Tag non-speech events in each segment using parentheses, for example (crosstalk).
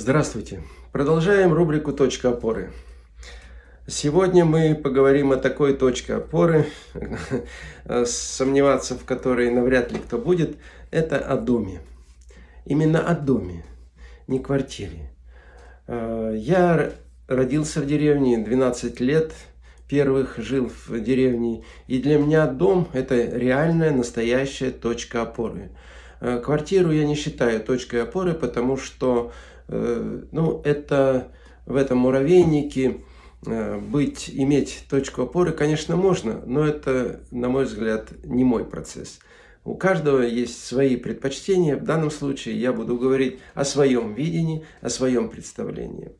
Здравствуйте! Продолжаем рубрику «Точка опоры». Сегодня мы поговорим о такой точке опоры, (laughs) сомневаться в которой навряд ли кто будет, это о доме. Именно о доме, не квартире. Э, я родился в деревне 12 лет, первых жил в деревне, и для меня дом – это реальная, настоящая точка опоры. Э, квартиру я не считаю точкой опоры, потому что ну, это в этом муравейнике э, быть, иметь точку опоры, конечно, можно, но это, на мой взгляд, не мой процесс. У каждого есть свои предпочтения. В данном случае я буду говорить о своем видении, о своем представлении.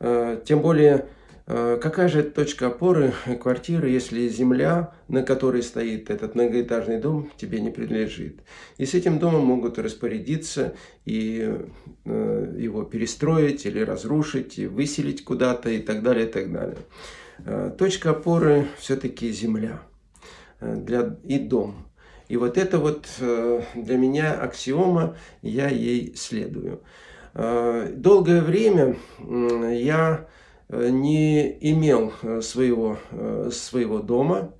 Э, тем более, Э, какая же точка опоры квартиры, если земля, на которой стоит этот многоэтажный дом, тебе не принадлежит? И с этим домом могут распорядиться и э, его перестроить или разрушить, и выселить куда-то и так далее, и так далее. Э, точка опоры все-таки земля для, и дом. И вот это вот для меня аксиома, я ей следую. Долгое время я Э, не имел э, своего, э, своего дома,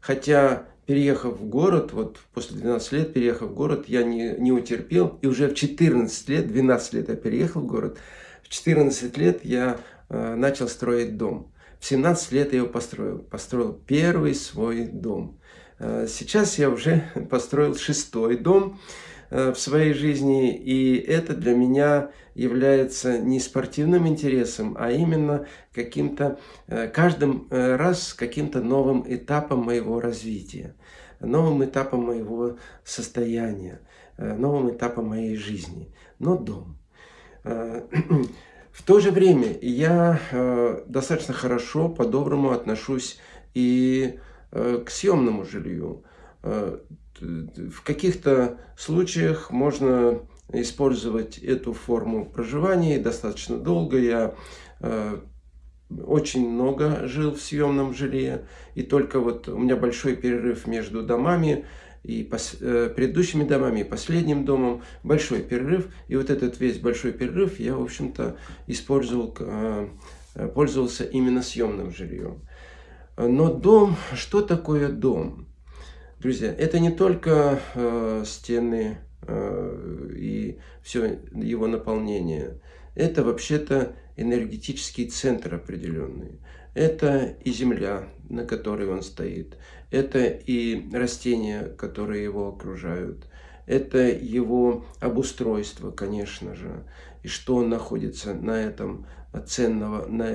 хотя переехав в город, вот после 12 лет переехав в город, я не, не утерпел, и уже в 14 лет, 12 лет я переехал в город, в 14 лет я э, начал строить дом. В 17 лет я его построил, построил первый свой дом. Э, сейчас я уже (laughs) построил шестой дом, Э, в своей жизни, и это для меня является не спортивным интересом, а именно каким-то, э, каждым э, раз каким-то новым этапом моего развития, новым этапом моего состояния, новым этапом моей жизни. Но дом. (clears throat) В то же время я достаточно хорошо, по-доброму отношусь и к съемному жилью в каких-то случаях можно использовать эту форму проживания достаточно долго. Я э, очень много жил в съемном жилье, и только вот у меня большой перерыв между домами, и пос, э, предыдущими домами, и последним домом, большой перерыв, и вот этот весь большой перерыв я, в общем-то, использовал, э, пользовался именно съемным жильем. Но дом, что такое дом? Друзья, это не только э, стены э, и все его наполнение. Это вообще-то энергетический центр определенный. Это и земля, на которой он стоит. Это и растения, которые его окружают. Это его обустройство, конечно же. И что находится на этом ценного на,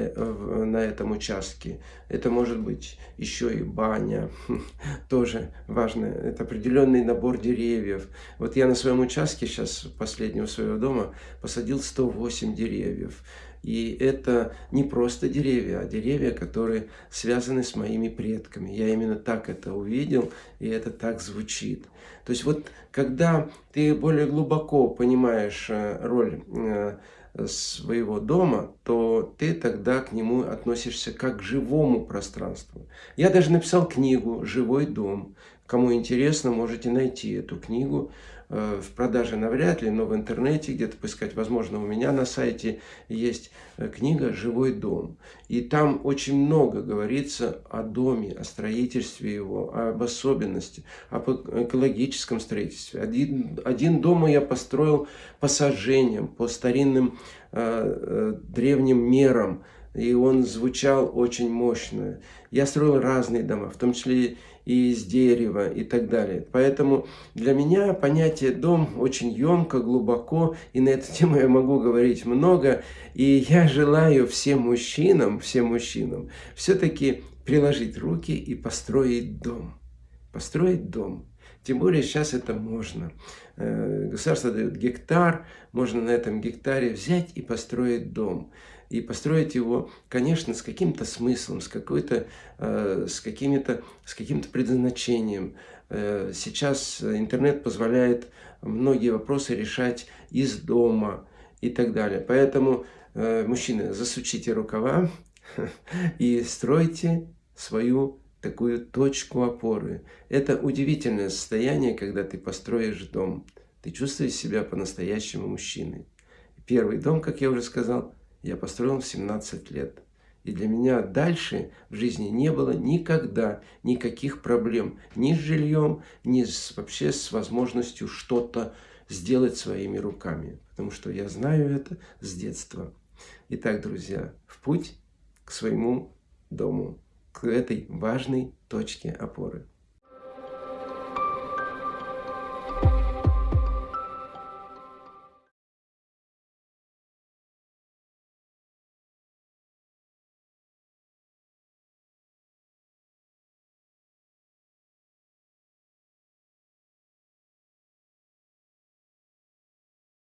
на этом участке. Это может быть еще и баня, (laughs) тоже важно. Это определенный набор деревьев. Вот я на своем участке сейчас, последнего своего дома, посадил 108 деревьев. И это не просто деревья, а деревья, которые связаны с моими предками. Я именно так это увидел, и это так звучит. То есть вот когда ты более глубоко понимаешь э, роль э, своего дома, то ты тогда к нему относишься как к живому пространству. Я даже написал книгу «Живой дом». Кому интересно, можете найти эту книгу. Э, в продаже навряд ли, но в интернете где-то поискать. Возможно, у меня на сайте есть э, книга «Живой дом». И там очень много говорится о доме, о строительстве его, об особенности, об экологическом строительстве. Один, один дом я построил по сожжениям, по старинным э, э, древним мерам. И он звучал очень мощно. Я строил разные дома, в том числе и из дерева и так далее. Поэтому для меня понятие «дом» очень емко, глубоко, и на эту тему я могу говорить много. И я желаю всем мужчинам, всем мужчинам все-таки приложить руки и построить дом. Построить дом. Тем более сейчас это можно. Э, государство дает гектар, можно на этом гектаре взять и построить дом и построить его, конечно, с каким-то смыслом, с, какой-то, э, с, какими-то, с каким-то предназначением. Э, сейчас интернет позволяет многие вопросы решать из дома и так далее. Поэтому, э, мужчины, засучите рукава (laughs) и стройте свою такую точку опоры. Это удивительное состояние, когда ты построишь дом. Ты чувствуешь себя по-настоящему мужчиной. Первый дом, как я уже сказал, я построил в 17 лет. И для меня дальше в жизни не было никогда никаких проблем ни с жильем, ни с, вообще с возможностью что-то сделать своими руками. Потому что я знаю это с детства. Итак, друзья, в путь к своему дому, к этой важной точке опоры.